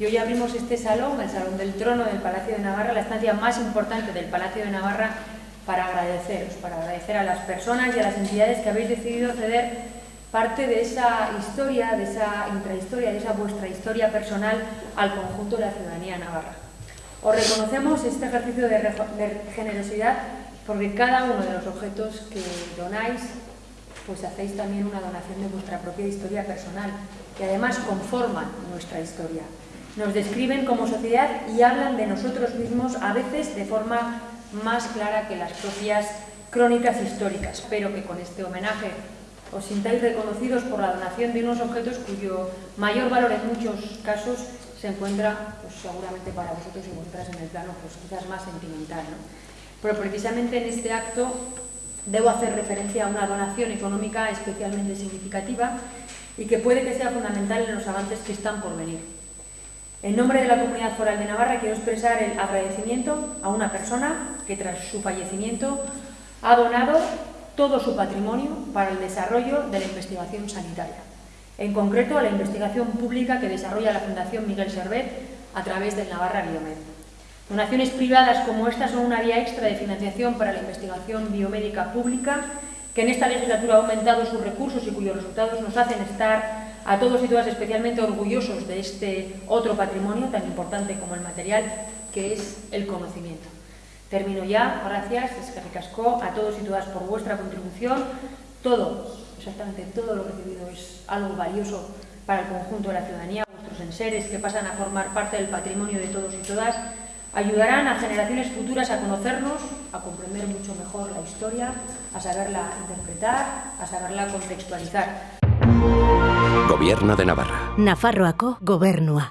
Y hoy abrimos este salón, el Salón del Trono del Palacio de Navarra, la estancia más importante del Palacio de Navarra, para agradeceros, para agradecer a las personas y a las entidades que habéis decidido ceder parte de esa historia, de esa intrahistoria, de esa vuestra historia personal al conjunto de la ciudadanía navarra. Os reconocemos este ejercicio de, generosidad porque cada uno de los objetos que donáis, pues hacéis también una donación de vuestra propia historia personal, que además conforman nuestra historia nos describen como sociedad y hablan de nosotros mismos a veces de forma más clara que las propias crónicas históricas. Espero que con este homenaje os sintáis reconocidos por la donación de unos objetos cuyo mayor valor en muchos casos se encuentra pues, seguramente para vosotros y vosotras en el plano pues, quizás más sentimental. ¿no? Pero precisamente en este acto debo hacer referencia a una donación económica especialmente significativa y que puede que sea fundamental en los avances que están por venir. En nombre de la Comunidad Foral de Navarra quiero expresar el agradecimiento a una persona que tras su fallecimiento ha donado todo su patrimonio para el desarrollo de la investigación sanitaria. En concreto, a la investigación pública que desarrolla la Fundación Miguel Servet a través del Navarra Biomed. Donaciones privadas como esta son una vía extra de financiación para la investigación biomédica pública que en esta legislatura ha aumentado sus recursos y cuyos resultados nos hacen estar a todos y todas especialmente orgullosos de este otro patrimonio tan importante como el material, que es el conocimiento. Termino ya, gracias, es que recascó a todos y todas por vuestra contribución. Todo, exactamente todo lo recibido es algo valioso para el conjunto de la ciudadanía. Vuestros enseres que pasan a formar parte del patrimonio de todos y todas ayudarán a generaciones futuras a conocernos, a comprender mucho mejor la historia, a saberla interpretar, a saberla contextualizar. Gobierno de Navarra. Nafarroako gobernua.